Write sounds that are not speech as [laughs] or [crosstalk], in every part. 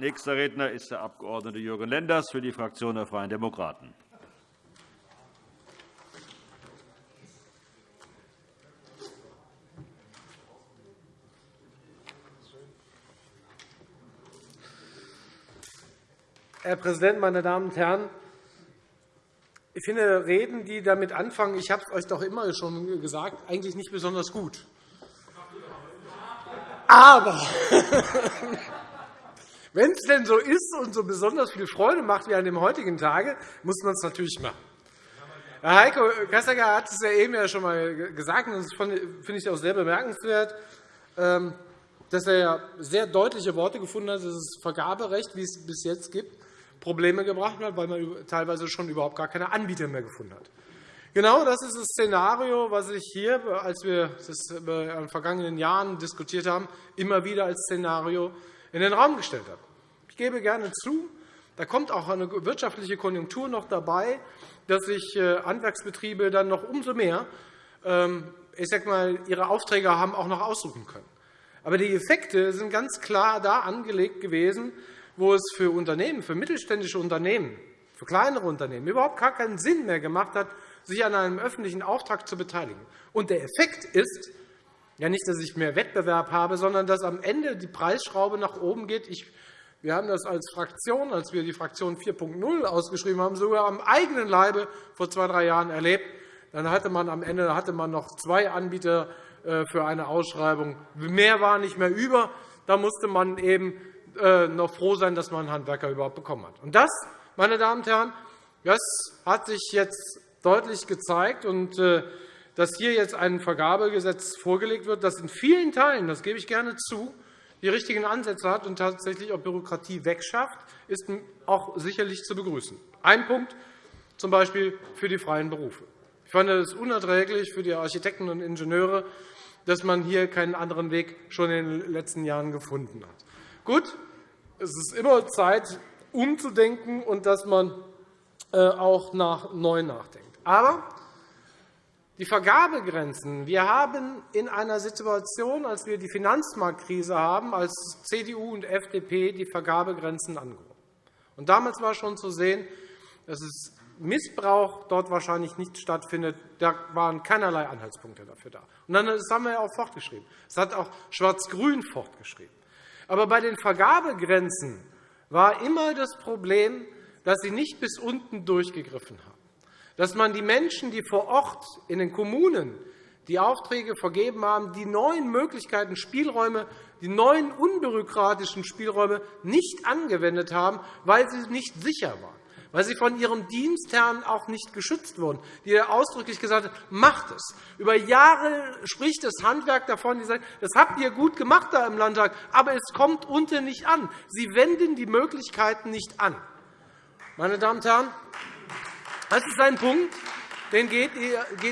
Nächster Redner ist der Abg. Jürgen Lenders für die Fraktion der Freien Demokraten. Herr Präsident, meine Damen und Herren! Ich finde Reden, die damit anfangen, ich habe es euch doch immer schon gesagt, eigentlich nicht besonders gut. Aber [laughs] wenn es denn so ist und so besonders viel Freude macht wie an dem heutigen Tage, muss man es natürlich machen. Herr Heiko Kassecker hat es ja eben ja schon einmal gesagt, und das finde ich auch sehr bemerkenswert, ähm, dass er sehr deutliche Worte gefunden hat, dass das Vergaberecht, wie es bis jetzt gibt, Probleme gebracht hat, weil man teilweise schon überhaupt gar keine Anbieter mehr gefunden hat. Genau das ist das Szenario, was ich hier, als wir das in den vergangenen Jahren diskutiert haben, immer wieder als Szenario in den Raum gestellt habe. Ich gebe gerne zu, da kommt auch eine wirtschaftliche Konjunktur noch dabei, dass sich äh, Handwerksbetriebe dann noch umso mehr ähm, ich sag mal, ihre Aufträge haben auch noch aussuchen können. Aber die Effekte sind ganz klar da angelegt gewesen, wo es für Unternehmen, für mittelständische Unternehmen, für kleinere Unternehmen überhaupt gar keinen Sinn mehr gemacht hat, sich an einem öffentlichen Auftrag zu beteiligen. Und der Effekt ist ja nicht, dass ich mehr Wettbewerb habe, sondern dass am Ende die Preisschraube nach oben geht. Ich, wir haben das als Fraktion, als wir die Fraktion 4.0 ausgeschrieben haben, sogar am eigenen Leibe vor zwei, drei Jahren erlebt. Dann hatte man am Ende hatte man noch zwei Anbieter äh, für eine Ausschreibung. Mehr war nicht mehr über. Da musste man eben äh, noch froh sein, dass man einen Handwerker überhaupt bekommen hat. Und das, meine Damen und Herren, das hat sich jetzt deutlich gezeigt. Und äh, dass hier jetzt ein Vergabegesetz vorgelegt wird, das in vielen Teilen, das gebe ich gerne zu, die richtigen Ansätze hat und tatsächlich auch Bürokratie wegschafft, ist auch sicherlich zu begrüßen. Ein Punkt z. B. für die freien Berufe. Ich fand es unerträglich für die Architekten und Ingenieure, dass man hier keinen anderen Weg schon in den letzten Jahren gefunden hat. Gut, es ist immer Zeit, umzudenken und dass man äh, auch nach neu nachdenkt. Aber die Vergabegrenzen. Wir haben in einer Situation, als wir die Finanzmarktkrise haben, als CDU und FDP die Vergabegrenzen angehoben. Und damals war schon zu sehen, dass es Missbrauch dort wahrscheinlich nicht stattfindet. Da waren keinerlei Anhaltspunkte dafür da. Und dann, das haben wir auch fortgeschrieben. Das hat auch Schwarz-Grün fortgeschrieben. Aber bei den Vergabegrenzen war immer das Problem, dass sie nicht bis unten durchgegriffen haben. Dass man die Menschen, die vor Ort in den Kommunen die Aufträge vergeben haben, die neuen Möglichkeiten, Spielräume, die neuen unbürokratischen Spielräume nicht angewendet haben, weil sie nicht sicher waren weil sie von ihrem Dienstherrn auch nicht geschützt wurden, die ausdrücklich gesagt hat, macht es. Über Jahre spricht das Handwerk davon, die sagen, das habt ihr gut gemacht da im Landtag, aber es kommt unten nicht an. Sie wenden die Möglichkeiten nicht an. Meine Damen und Herren, das ist ein Punkt, den geht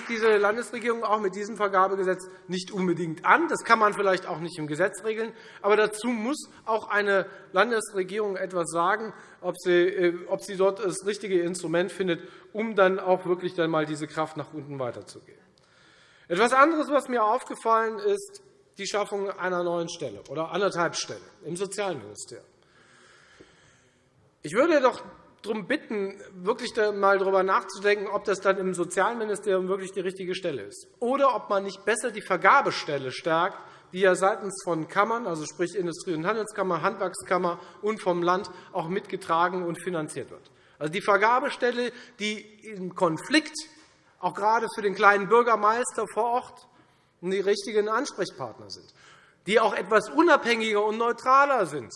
diese Landesregierung auch mit diesem Vergabegesetz nicht unbedingt an. Das kann man vielleicht auch nicht im Gesetz regeln. Aber dazu muss auch eine Landesregierung etwas sagen, ob sie, äh, ob sie dort das richtige Instrument findet, um dann auch wirklich dann mal diese Kraft nach unten weiterzugeben. Etwas anderes, was mir aufgefallen ist, die Schaffung einer neuen Stelle oder anderthalb Stellen im Sozialministerium. Ich würde doch darum bitten, wirklich einmal darüber nachzudenken, ob das dann im Sozialministerium wirklich die richtige Stelle ist, oder ob man nicht besser die Vergabestelle stärkt, die ja seitens von Kammern, also sprich Industrie- und Handelskammer, Handwerkskammer und vom Land auch mitgetragen und finanziert wird. Also die Vergabestelle, die im Konflikt auch gerade für den kleinen Bürgermeister vor Ort die richtigen Ansprechpartner sind, die auch etwas unabhängiger und neutraler sind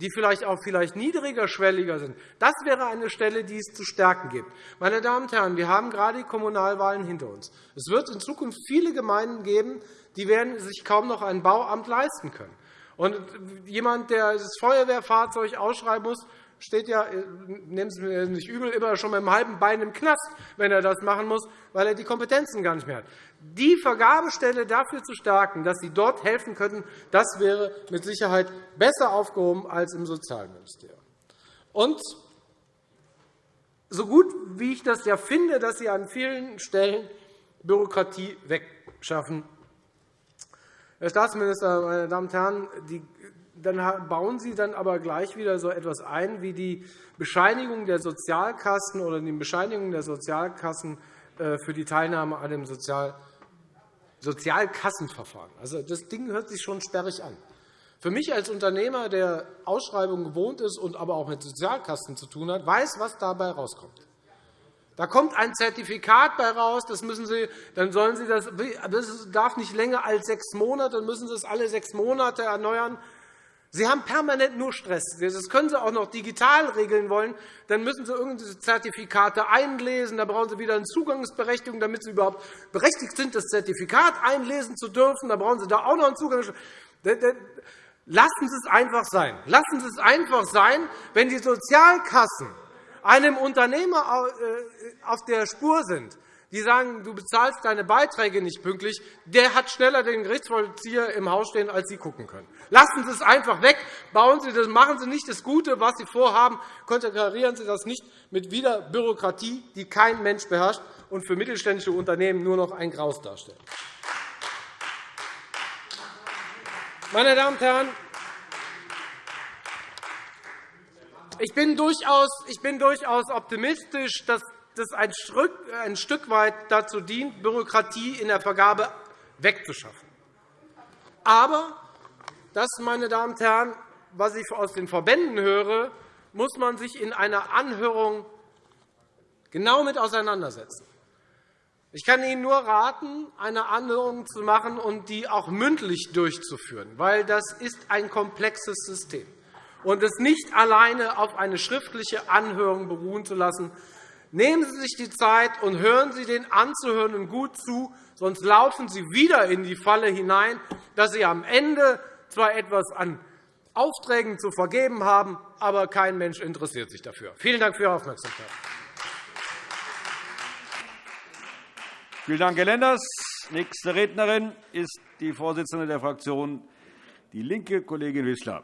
die vielleicht auch vielleicht niedrigerschwelliger sind. Das wäre eine Stelle, die es zu stärken gibt. Meine Damen und Herren, wir haben gerade die Kommunalwahlen hinter uns. Es wird in Zukunft viele Gemeinden geben, die werden sich kaum noch ein Bauamt leisten können. Und jemand, der das Feuerwehrfahrzeug ausschreiben muss, steht ja, nehmen Sie mir nicht übel, immer schon mit einem halben Bein im Knast, wenn er das machen muss, weil er die Kompetenzen gar nicht mehr hat. Die Vergabestelle dafür zu stärken, dass Sie dort helfen könnten, das wäre mit Sicherheit besser aufgehoben als im Sozialministerium. Und so gut wie ich das ja finde, dass Sie an vielen Stellen Bürokratie wegschaffen, Herr Staatsminister, meine Damen und Herren, die dann bauen Sie dann aber gleich wieder so etwas ein wie die Bescheinigung der Sozialkassen oder die Bescheinigung der Sozialkassen äh, für die Teilnahme an dem Sozial Sozialkassenverfahren. Also, das Ding hört sich schon sperrig an. Für mich als Unternehmer, der Ausschreibungen gewohnt ist und aber auch mit Sozialkassen zu tun hat, weiß, was dabei herauskommt. Da kommt ein Zertifikat bei raus, das müssen Sie, dann sollen Sie das, das darf nicht länger als sechs Monate, dann müssen Sie es alle sechs Monate erneuern. Sie haben permanent nur Stress. Das können Sie auch noch digital regeln wollen. Dann müssen Sie irgendwelche Zertifikate einlesen. Da brauchen Sie wieder eine Zugangsberechtigung, damit Sie überhaupt berechtigt sind, das Zertifikat einlesen zu dürfen. Da brauchen Sie da auch noch einen Zugang. Lassen Sie es einfach sein. Lassen Sie es einfach sein, wenn die Sozialkassen einem Unternehmer äh, auf der Spur sind, die sagen, du bezahlst deine Beiträge nicht pünktlich, der hat schneller den Gerichtsvollzieher im Haus stehen, als Sie gucken können. Lassen Sie es einfach weg. Bauen Sie das, machen Sie nicht das Gute, was Sie vorhaben. Konterkarieren Sie das nicht mit wieder Bürokratie, die kein Mensch beherrscht und für mittelständische Unternehmen nur noch ein Graus darstellt. Meine Damen und Herren, ich bin durchaus, optimistisch, dass das ein Stück weit dazu dient, Bürokratie in der Vergabe wegzuschaffen. Aber das, meine Damen und Herren, was ich aus den Verbänden höre, muss man sich in einer Anhörung genau mit auseinandersetzen. Ich kann Ihnen nur raten, eine Anhörung zu machen und die auch mündlich durchzuführen, weil das ist ein komplexes System. Und es nicht alleine auf eine schriftliche Anhörung beruhen zu lassen, Nehmen Sie sich die Zeit und hören Sie den Anzuhörenden gut zu, sonst laufen Sie wieder in die Falle hinein, dass Sie am Ende zwar etwas an Aufträgen zu vergeben haben, aber kein Mensch interessiert sich dafür. Vielen Dank für Ihre Aufmerksamkeit. Vielen Dank, Herr Lenders. Nächste Rednerin ist die Vorsitzende der Fraktion DIE LINKE, Kollegin Wissler.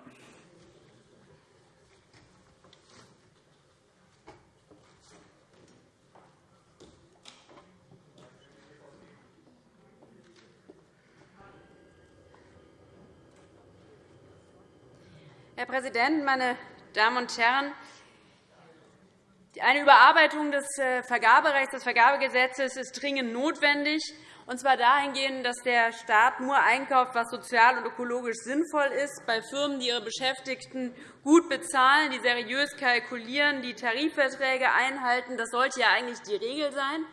Herr Präsident, meine Damen und Herren! Eine Überarbeitung des äh, Vergaberechts, des Vergabegesetzes ist dringend notwendig, und zwar dahingehend, dass der Staat nur einkauft, was sozial und ökologisch sinnvoll ist, bei Firmen, die ihre Beschäftigten gut bezahlen, die seriös kalkulieren, die Tarifverträge einhalten. Das sollte ja eigentlich die Regel sein.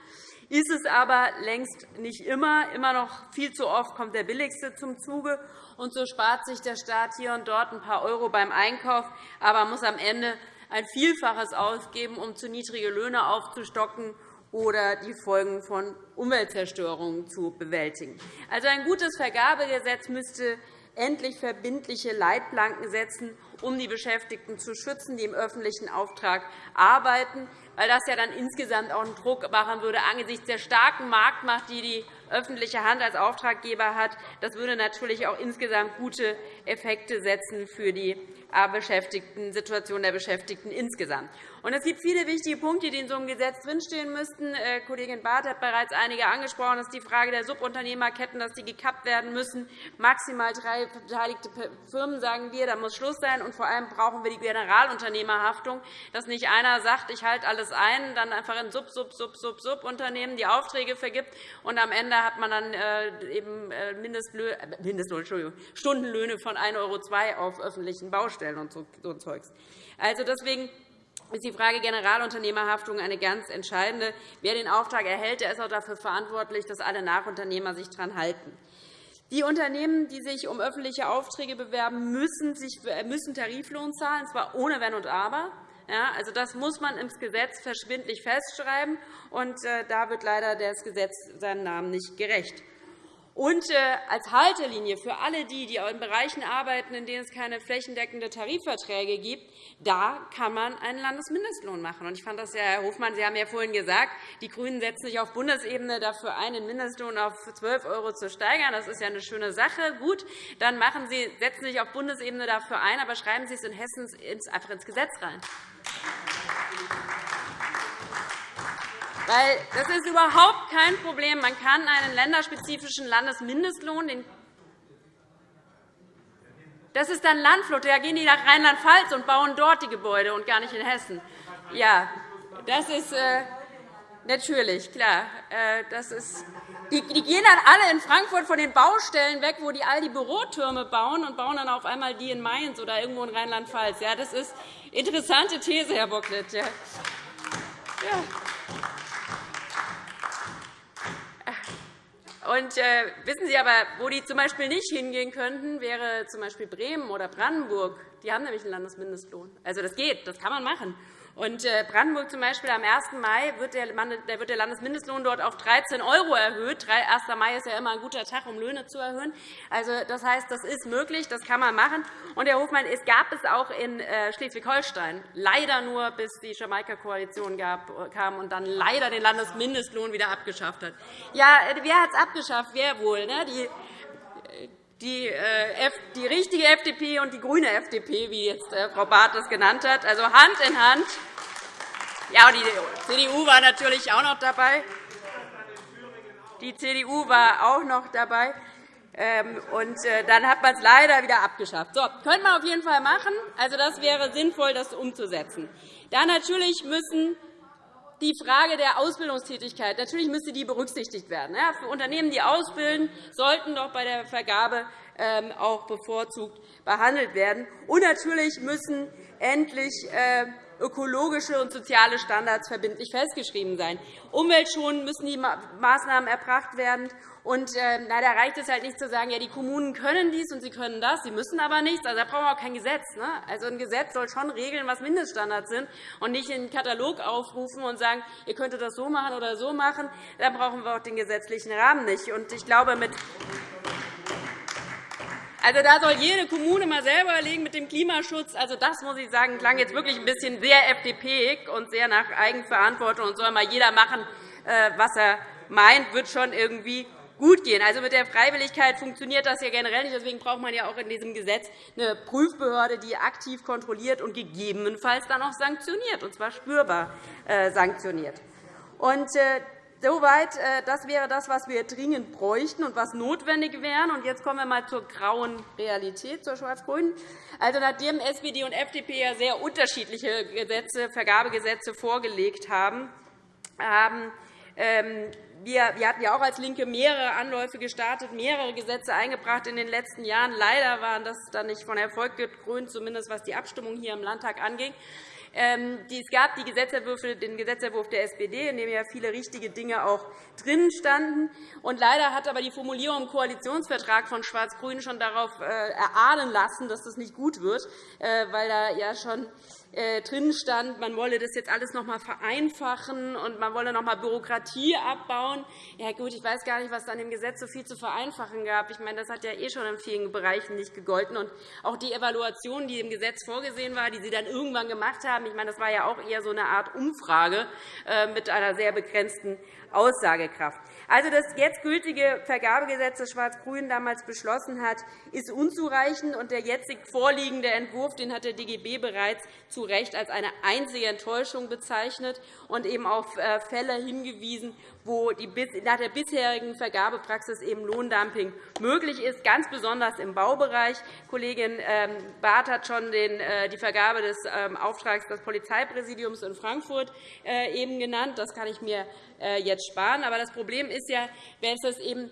Ist es aber längst nicht immer. Immer noch viel zu oft kommt der Billigste zum Zuge und so spart sich der Staat hier und dort ein paar Euro beim Einkauf, aber muss am Ende ein Vielfaches ausgeben, um zu niedrige Löhne aufzustocken oder die Folgen von Umweltzerstörung zu bewältigen. Also ein gutes Vergabegesetz müsste endlich verbindliche Leitplanken setzen, um die Beschäftigten zu schützen, die im öffentlichen Auftrag arbeiten, weil das ja dann insgesamt auch einen Druck machen würde angesichts der starken Marktmacht, die die öffentliche Hand als Auftraggeber hat. Das würde natürlich auch insgesamt gute Effekte setzen für die Beschäftigten, Situation der Beschäftigten insgesamt. Und es gibt viele wichtige Punkte, die in so einem Gesetz drinstehen müssten. Äh, Kollegin Barth hat bereits einige angesprochen. Das ist die Frage der Subunternehmerketten, dass die gekappt werden müssen. Maximal drei beteiligte Firmen, sagen wir. Da muss Schluss sein. Und vor allem brauchen wir die Generalunternehmerhaftung, dass nicht einer sagt, ich halte alles ein, dann einfach in Sub, Sub, Sub, Sub, Sub Unternehmen die Aufträge vergibt, und am Ende hat man dann äh, eben äh, Mindestlohn, Stundenlöhne von 1,02 € auf öffentlichen Baustellen und so Zeugs. Also deswegen ist die Frage Generalunternehmerhaftung eine ganz entscheidende. Wer den Auftrag erhält, der ist auch dafür verantwortlich, dass alle Nachunternehmer sich daran halten. Die Unternehmen, die sich um öffentliche Aufträge bewerben, müssen, müssen Tariflohn zahlen, und zwar ohne Wenn und Aber. Ja, also das muss man ins Gesetz verschwindlich festschreiben. Und äh, da wird leider das Gesetz seinem Namen nicht gerecht. Und äh, als Haltelinie für alle die, die in Bereichen arbeiten, in denen es keine flächendeckenden Tarifverträge gibt, da kann man einen Landesmindestlohn machen. Ich fand das ja, Herr Hofmann, Sie haben ja vorhin gesagt, die GRÜNEN setzen sich auf Bundesebene dafür ein, den Mindestlohn auf 12 € zu steigern. Das ist ja eine schöne Sache. Gut, dann machen Sie, setzen Sie sich auf Bundesebene dafür ein, aber schreiben Sie es in Hessen einfach ins Gesetz rein. Weil das ist überhaupt kein Problem. Man kann einen länderspezifischen Landesmindestlohn, den Das ist dann Landflucht. Da gehen die nach Rheinland-Pfalz und bauen dort die Gebäude und gar nicht in Hessen. Ja, das ist äh, natürlich klar. Äh, das ist, die, die gehen dann alle in Frankfurt von den Baustellen weg, wo die all die Bürotürme bauen, und bauen dann auf einmal die in Mainz oder irgendwo in Rheinland-Pfalz. Ja, das ist eine interessante These, Herr Bocklet. Ja. Ja. Und, äh, wissen Sie aber, wo die z. B. nicht hingehen könnten, wäre z. B. Bremen oder Brandenburg. Die haben nämlich einen Landesmindestlohn. Also, das geht, das kann man machen. Und äh, Brandenburg zum Beispiel am 1. Mai wird der Landesmindestlohn dort auf 13 € erhöht. 1. Mai ist ja immer ein guter Tag, um Löhne zu erhöhen. Also, das heißt, das ist möglich, das kann man machen. Und, Herr Hofmann, es gab es auch in äh, Schleswig-Holstein, leider nur, bis die Jamaika-Koalition kam und dann leider den Landesmindestlohn wieder abgeschafft hat. Ja, wer hat es abgeschafft? Wer wohl? Ne? Die die, die richtige FDP und die grüne FDP, wie jetzt Frau Barth das genannt hat, also Hand in Hand. Ja, und die CDU war natürlich auch noch dabei. Die CDU war auch noch dabei. Ähm, und dann hat man es leider wieder abgeschafft. So, könnte man auf jeden Fall machen. Also, das wäre sinnvoll, das umzusetzen. Dann natürlich müssen die Frage der Ausbildungstätigkeit. Natürlich müsste die berücksichtigt werden. Für Unternehmen, die ausbilden, sollten doch bei der Vergabe ähm, auch bevorzugt behandelt werden. Und natürlich müssen endlich äh, ökologische und soziale Standards verbindlich festgeschrieben sein. Umweltschonend müssen die Maßnahmen erbracht werden. Und, äh, da reicht es halt nicht zu sagen, ja, die Kommunen können dies und sie können das, sie müssen aber nichts. Also, da brauchen wir auch kein Gesetz. Ne? Also, ein Gesetz soll schon regeln, was Mindeststandards sind, und nicht in einen Katalog aufrufen und sagen, ihr könntet das so machen oder so machen. Da brauchen wir auch den gesetzlichen Rahmen nicht. Und ich glaube, mit also, da soll jede Kommune mal selber überlegen mit dem Klimaschutz. Also, das muss ich sagen, klang jetzt wirklich ein bisschen sehr FDP und sehr nach Eigenverantwortung und soll mal jeder machen, äh, was er meint, wird schon irgendwie gut gehen. Also, mit der Freiwilligkeit funktioniert das ja generell nicht. Deswegen braucht man ja auch in diesem Gesetz eine Prüfbehörde, die aktiv kontrolliert und gegebenenfalls dann auch sanktioniert, und zwar spürbar äh, sanktioniert. Und äh, Soweit, äh, das wäre das, was wir dringend bräuchten und was notwendig wäre. Und jetzt kommen wir einmal zur grauen Realität, zur schwarz-grünen. Also, nachdem SPD und FDP ja sehr unterschiedliche Gesetze, Vergabegesetze vorgelegt haben, haben ähm, wir, hatten ja auch als LINKE mehrere Anläufe gestartet, mehrere Gesetze eingebracht in den letzten Jahren. Leider waren das dann nicht von Erfolg gekrönt, zumindest was die Abstimmung hier im Landtag anging. Ähm, es gab die Gesetzentwürfe, den Gesetzentwurf der SPD, in dem ja viele richtige Dinge auch drin standen. Und leider hat aber die Formulierung im Koalitionsvertrag von Schwarz-Grün schon darauf äh, erahnen lassen, dass das nicht gut wird, äh, weil da ja schon drin stand, man wolle das jetzt alles noch einmal vereinfachen und man wolle noch einmal Bürokratie abbauen. Ja, gut, ich weiß gar nicht, was an dem Gesetz so viel zu vereinfachen gab. Ich meine, das hat ja eh schon in vielen Bereichen nicht gegolten. Und auch die Evaluation, die im Gesetz vorgesehen war, die Sie dann irgendwann gemacht haben, ich meine, das war ja auch eher so eine Art Umfrage äh, mit einer sehr begrenzten Aussagekraft. Also, das jetzt gültige Vergabegesetz, das Schwarz-Grün damals beschlossen hat, ist unzureichend. und Der jetzt vorliegende Entwurf den hat der DGB bereits zu Recht als eine einzige Enttäuschung bezeichnet und eben auf äh, Fälle hingewiesen, wo nach der bisherigen Vergabepraxis eben Lohndumping möglich ist, ganz besonders im Baubereich. Kollegin ähm, Barth hat schon äh, die Vergabe des ähm, Auftrags des Polizeipräsidiums in Frankfurt äh, eben genannt. Das kann ich mir jetzt sparen. Aber das Problem ist ja, wenn es eben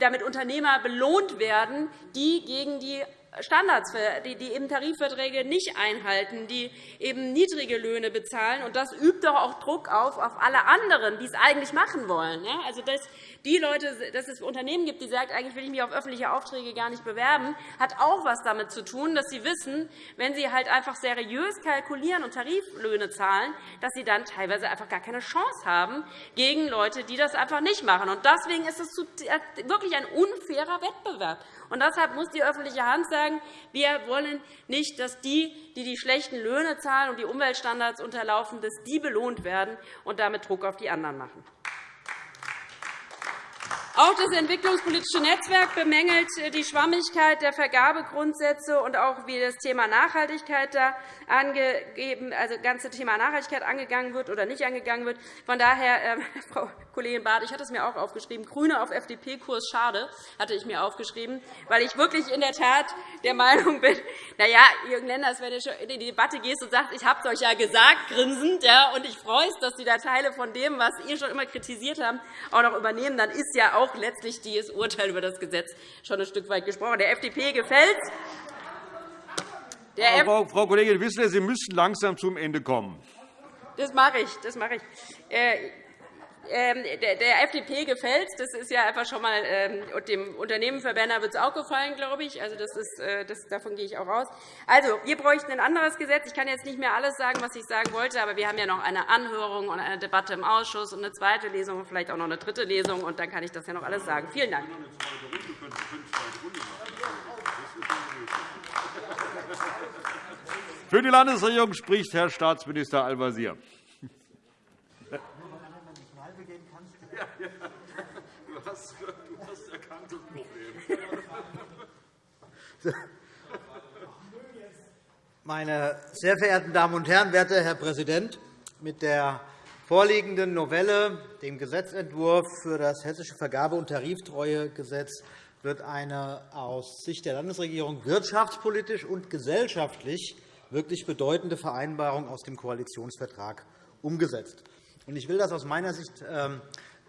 damit Unternehmer belohnt werden, die gegen die Standards, die eben Tarifverträge nicht einhalten, die eben niedrige Löhne bezahlen. Und das übt doch auch Druck auf, auf alle anderen, die es eigentlich machen wollen. Also, dass die Leute, dass es Unternehmen gibt, die sagen, eigentlich will ich mich auf öffentliche Aufträge gar nicht bewerben, hat auch etwas damit zu tun, dass sie wissen, wenn sie halt einfach seriös kalkulieren und Tariflöhne zahlen, dass sie dann teilweise einfach gar keine Chance haben gegen Leute, die das einfach nicht machen. Und deswegen ist es wirklich ein unfairer Wettbewerb. Und deshalb muss die öffentliche Hand sagen, wir wollen nicht, dass die, die die schlechten Löhne zahlen und die Umweltstandards unterlaufen, dass die belohnt werden und damit Druck auf die anderen machen. Auch das entwicklungspolitische Netzwerk bemängelt die Schwammigkeit der Vergabegrundsätze und auch, wie das Thema Nachhaltigkeit da angegeben, also das ganze Thema Nachhaltigkeit angegangen wird oder nicht angegangen wird. Von daher, äh, [laughs] Frau Kollegin Barth, ich hatte es mir auch aufgeschrieben, GRÜNE auf FDP-Kurs, schade, hatte ich mir aufgeschrieben, weil ich wirklich in der Tat der Meinung bin, na ja, Jürgen Lenders, wenn du in die Debatte gehst und sagst, ich habe es euch ja gesagt, grinsend, ja, und ich freue mich, dass Sie da Teile von dem, was ihr schon immer kritisiert habt, auch noch übernehmen, dann ist ja auch letztlich dieses Urteil über das Gesetz schon ein Stück weit gesprochen. Der FDP gefällt Frau, Frau Kollegin Wissler, Sie müssen langsam zum Ende kommen. Das mache ich. Das mache ich. Äh, ähm, der FDP gefällt Das ist ja einfach schon mal, ähm, dem Unternehmenverbänner wird es auch gefallen, glaube ich. Also das ist, äh, das, davon gehe ich auch aus. Also, wir bräuchten ein anderes Gesetz. Ich kann jetzt nicht mehr alles sagen, was ich sagen wollte, aber wir haben ja noch eine Anhörung und eine Debatte im Ausschuss und eine zweite Lesung und vielleicht auch noch eine dritte Lesung. Und dann kann ich das ja noch alles sagen. Vielen Dank. Für die Landesregierung spricht Herr Staatsminister Al-Wazir. [laughs] [laughs] Meine sehr verehrten Damen und Herren, werter Herr Präsident! Mit der vorliegenden Novelle, dem Gesetzentwurf für das Hessische Vergabe- und Tariftreuegesetz, wird eine aus Sicht der Landesregierung wirtschaftspolitisch und gesellschaftlich wirklich bedeutende Vereinbarung aus dem Koalitionsvertrag umgesetzt. Ich will das aus meiner Sicht ähm,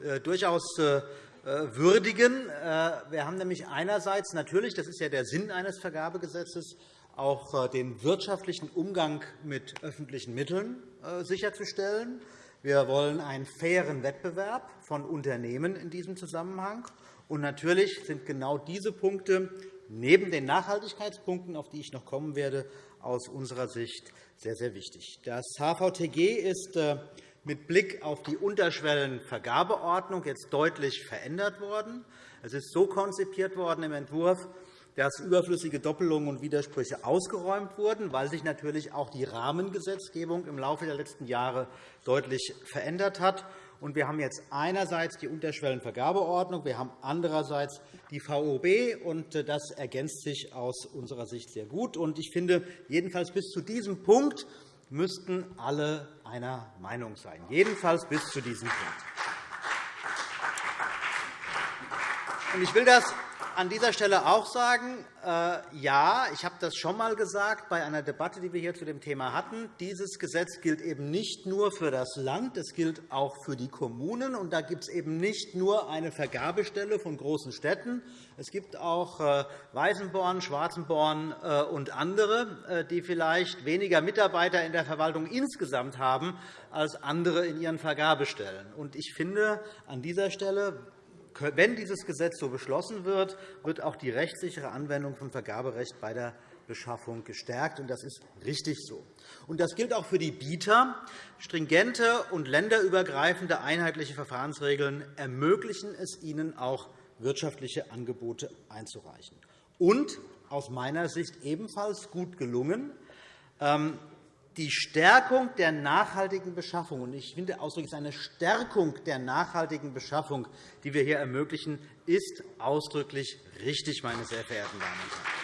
äh, durchaus äh, würdigen. Äh, wir haben nämlich einerseits natürlich, das ist ja der Sinn eines Vergabegesetzes, auch den wirtschaftlichen Umgang mit öffentlichen Mitteln sicherzustellen. Wir wollen einen fairen Wettbewerb von Unternehmen in diesem Zusammenhang. Und natürlich sind genau diese Punkte neben den Nachhaltigkeitspunkten, auf die ich noch kommen werde, aus unserer Sicht sehr, sehr wichtig. Das HVTG ist mit Blick auf die Unterschwellenvergabeordnung jetzt deutlich verändert worden. Es ist so konzipiert worden im Entwurf, dass überflüssige Doppelungen und Widersprüche ausgeräumt wurden, weil sich natürlich auch die Rahmengesetzgebung im Laufe der letzten Jahre deutlich verändert hat. Wir haben jetzt einerseits die Unterschwellenvergabeordnung, wir haben andererseits die VOB, und das ergänzt sich aus unserer Sicht sehr gut. Ich finde, jedenfalls bis zu diesem Punkt müssten alle einer Meinung sein, jedenfalls bis zu diesem Punkt. Ich will das an dieser Stelle auch sagen, äh, ja, ich habe das schon einmal gesagt bei einer Debatte, die wir hier zu dem Thema hatten. Dieses Gesetz gilt eben nicht nur für das Land, es gilt auch für die Kommunen. Und da gibt es eben nicht nur eine Vergabestelle von großen Städten. Es gibt auch äh, Weißenborn, Schwarzenborn äh, und andere, die vielleicht weniger Mitarbeiter in der Verwaltung insgesamt haben als andere in ihren Vergabestellen. Ich finde, an dieser Stelle wenn dieses Gesetz so beschlossen wird, wird auch die rechtssichere Anwendung von Vergaberecht bei der Beschaffung gestärkt. Das ist richtig so. Das gilt auch für die Bieter. Stringente und länderübergreifende einheitliche Verfahrensregeln ermöglichen es ihnen auch, wirtschaftliche Angebote einzureichen. Und aus meiner Sicht ebenfalls gut gelungen, ähm, die Stärkung der nachhaltigen Beschaffung, und ich finde ausdrücklich eine Stärkung der nachhaltigen Beschaffung, die wir hier ermöglichen, ist ausdrücklich richtig, meine sehr verehrten Damen und Herren.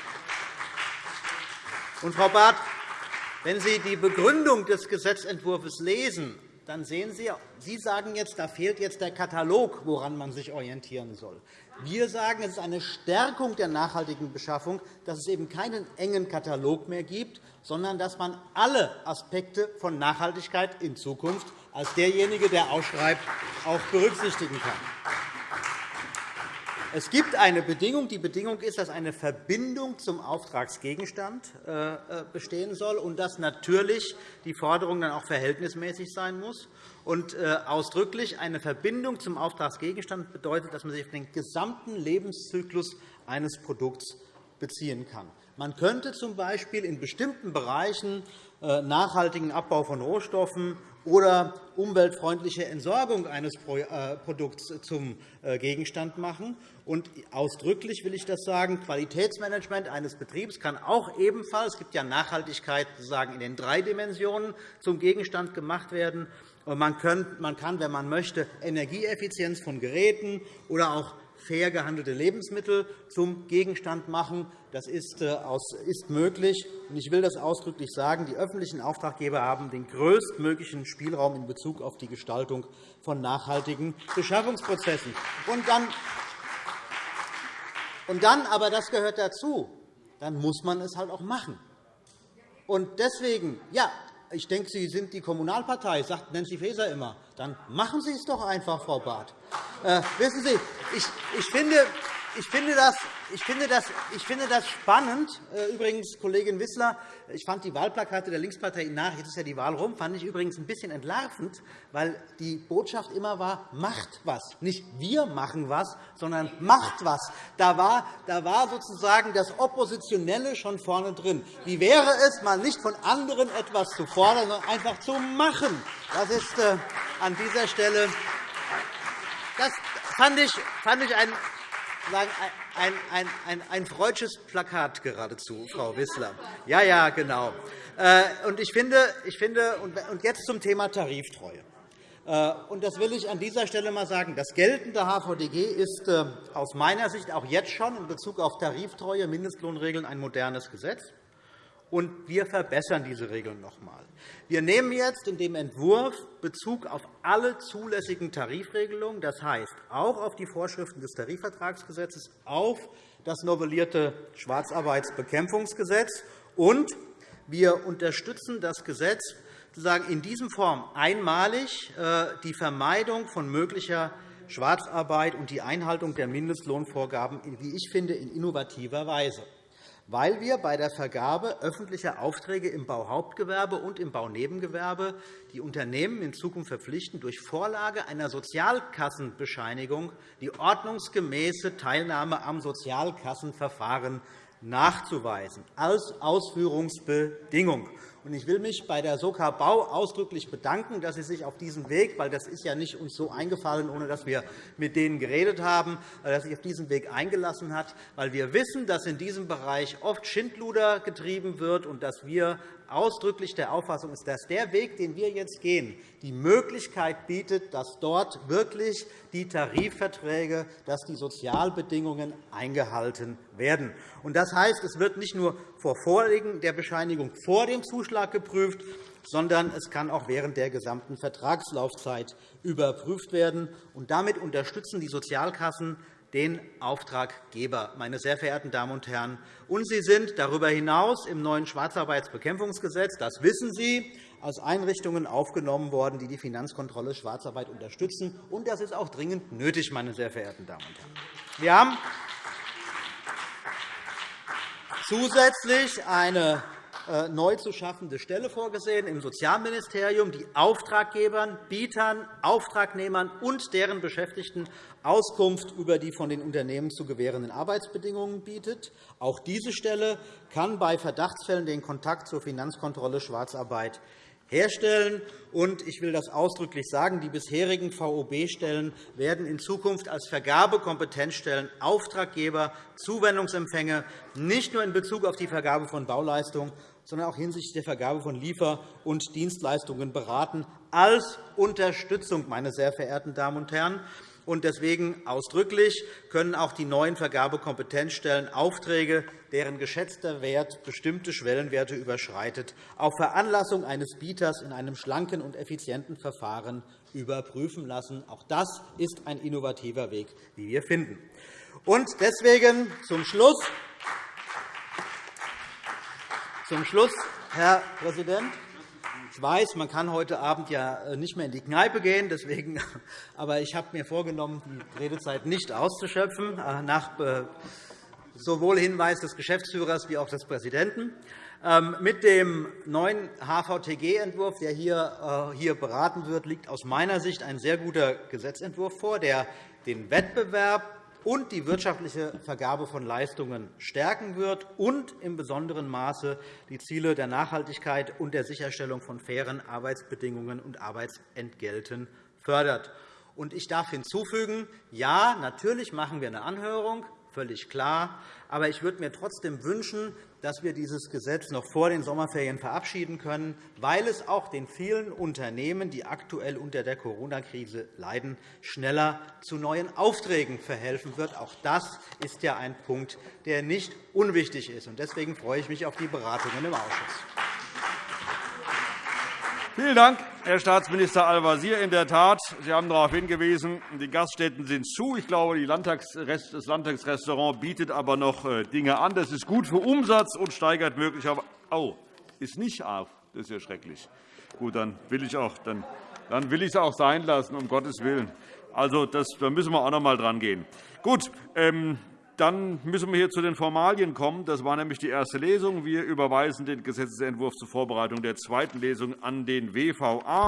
Und, Frau Barth, wenn Sie die Begründung des Gesetzentwurfs lesen, dann sehen Sie, Sie sagen jetzt, da fehlt jetzt der Katalog, woran man sich orientieren soll. Wir sagen, es ist eine Stärkung der nachhaltigen Beschaffung, dass es eben keinen engen Katalog mehr gibt, sondern dass man alle Aspekte von Nachhaltigkeit in Zukunft als derjenige, der ausschreibt, auch berücksichtigen kann. Es gibt eine Bedingung. Die Bedingung ist, dass eine Verbindung zum Auftragsgegenstand äh, äh, bestehen soll und dass natürlich die Forderung dann auch verhältnismäßig sein muss. Und äh, ausdrücklich eine Verbindung zum Auftragsgegenstand bedeutet, dass man sich auf den gesamten Lebenszyklus eines Produkts beziehen kann. Man könnte z.B. in bestimmten Bereichen nachhaltigen Abbau von Rohstoffen oder umweltfreundliche Entsorgung eines äh, Produkts zum äh, Gegenstand machen. Und ausdrücklich will ich das sagen, Qualitätsmanagement eines Betriebs kann auch ebenfalls, es gibt ja Nachhaltigkeit sozusagen in den drei Dimensionen, zum Gegenstand gemacht werden. Man kann, wenn man möchte, Energieeffizienz von Geräten oder auch fair gehandelte Lebensmittel zum Gegenstand machen. Das ist, äh, möglich. Ich will das ausdrücklich sagen. Die öffentlichen Auftraggeber haben den größtmöglichen Spielraum in Bezug auf die Gestaltung von nachhaltigen Beschaffungsprozessen. Und dann, und dann aber das gehört dazu, dann muss man es halt auch machen. Und deswegen, ja, ich denke, Sie sind die Kommunalpartei, sagt Nancy Faeser immer. Dann machen Sie es doch einfach, Frau Barth. Äh, wissen Sie, ich, ich finde, ich finde, das, ich, finde das, ich finde das spannend. Äh, übrigens, Kollegin Wissler, ich fand die Wahlplakate der Linkspartei nach, jetzt ist ja die Wahl rum, fand ich übrigens ein bisschen entlarvend, weil die Botschaft immer war, macht was. Nicht wir machen was, sondern macht was. Da war, da war sozusagen das Oppositionelle schon vorne drin. Wie wäre es, mal nicht von anderen etwas zu fordern, sondern einfach zu machen? Das ist äh, an dieser Stelle das fand ich, fand ich ein, ein, ein, ein, ein freudsches Plakat geradezu, Frau Wissler. Ja, ja, genau. Äh, und ich finde, ich finde, und jetzt zum Thema Tariftreue. Äh, und das will ich an dieser Stelle einmal sagen. Das geltende HVDG ist äh, aus meiner Sicht auch jetzt schon in Bezug auf Tariftreue, Mindestlohnregeln ein modernes Gesetz. Und wir verbessern diese Regeln noch einmal. Wir nehmen jetzt in dem Entwurf Bezug auf alle zulässigen Tarifregelungen, das heißt auch auf die Vorschriften des Tarifvertragsgesetzes, auf das novellierte Schwarzarbeitsbekämpfungsgesetz, und wir unterstützen das Gesetz sozusagen in diesem Form einmalig äh, die Vermeidung von möglicher Schwarzarbeit und die Einhaltung der Mindestlohnvorgaben, wie ich finde, in innovativer Weise weil wir bei der Vergabe öffentlicher Aufträge im Bauhauptgewerbe und im Baunebengewerbe die Unternehmen in Zukunft verpflichten, durch Vorlage einer Sozialkassenbescheinigung die ordnungsgemäße Teilnahme am Sozialkassenverfahren nachzuweisen, als Ausführungsbedingung. Ich will mich bei der Soka Bau ausdrücklich bedanken, dass Sie sich auf diesen Weg, weil das ist ja nicht uns so eingefallen, ohne dass wir mit denen geredet haben, dass sich auf diesen Weg eingelassen hat, weil wir wissen, dass in diesem Bereich oft Schindluder getrieben wird und dass wir ausdrücklich der Auffassung ist, dass der Weg, den wir jetzt gehen, die Möglichkeit bietet, dass dort wirklich die Tarifverträge, dass die Sozialbedingungen eingehalten werden. Das heißt, es wird nicht nur vor Vorliegen der Bescheinigung vor dem Zuschlag geprüft, sondern es kann auch während der gesamten Vertragslaufzeit überprüft werden. damit unterstützen die Sozialkassen den Auftraggeber, meine sehr verehrten Damen und Herren. Und sie sind darüber hinaus im neuen Schwarzarbeitsbekämpfungsgesetz, das wissen Sie, als Einrichtungen aufgenommen worden, die die Finanzkontrolle Schwarzarbeit unterstützen. Und das ist auch dringend nötig, meine sehr verehrten Damen und Herren. Wir haben zusätzlich eine neu zu schaffende Stelle vorgesehen im Sozialministerium, die Auftraggebern, Bietern, Auftragnehmern und deren Beschäftigten Auskunft über die von den Unternehmen zu gewährenden Arbeitsbedingungen bietet. Auch diese Stelle kann bei Verdachtsfällen den Kontakt zur Finanzkontrolle Schwarzarbeit herstellen. Und ich will das ausdrücklich sagen, die bisherigen VOB-Stellen werden in Zukunft als Vergabekompetenzstellen Auftraggeber, Zuwendungsempfänge nicht nur in Bezug auf die Vergabe von Bauleistungen, sondern auch hinsichtlich der Vergabe von Liefer- und Dienstleistungen beraten, als Unterstützung, meine sehr verehrten Damen und Herren. Und deswegen ausdrücklich können auch die neuen Vergabekompetenzstellen Aufträge, deren geschätzter Wert bestimmte Schwellenwerte überschreitet, auf Veranlassung eines Bieters in einem schlanken und effizienten Verfahren überprüfen lassen. Auch das ist ein innovativer Weg, wie wir finden. Und deswegen zum Schluss zum Schluss, Herr Präsident, ich weiß, man kann heute Abend ja äh, nicht mehr in die Kneipe gehen, deswegen, [laughs] aber ich habe mir vorgenommen, die Redezeit nicht auszuschöpfen, äh, nach äh, sowohl Hinweis des Geschäftsführers wie auch des Präsidenten. Ähm, mit dem neuen HVTG-Entwurf, der hier beraten wird, liegt aus meiner Sicht ein sehr guter Gesetzentwurf vor, der den Wettbewerb und die wirtschaftliche Vergabe von Leistungen stärken wird und im besonderen Maße die Ziele der Nachhaltigkeit und der Sicherstellung von fairen Arbeitsbedingungen und Arbeitsentgelten fördert. Ich darf hinzufügen, ja, natürlich machen wir eine Anhörung, völlig klar. Aber ich würde mir trotzdem wünschen, dass wir dieses Gesetz noch vor den Sommerferien verabschieden können, weil es auch den vielen Unternehmen, die aktuell unter der Corona-Krise leiden, schneller zu neuen Aufträgen verhelfen wird. Auch das ist ja ein Punkt, der nicht unwichtig ist. Deswegen freue ich mich auf die Beratungen im Ausschuss. Vielen Dank, Herr Staatsminister Al-Wazir. In der Tat, Sie haben darauf hingewiesen, die Gaststätten sind zu. Ich glaube, das Landtagsrestaurant bietet aber noch äh, Dinge an. Das ist gut für Umsatz und steigert möglicherweise. Oh, ist nicht auf. Das ist ja schrecklich. Gut, dann will ich auch, dann, dann will ich es auch sein lassen, um Gottes Willen. Also, das, da müssen wir auch noch einmal dran gehen. Gut, ähm, dann müssen wir hier zu den Formalien kommen. Das war nämlich die erste Lesung. Wir überweisen den Gesetzentwurf zur Vorbereitung der zweiten Lesung an den WVA.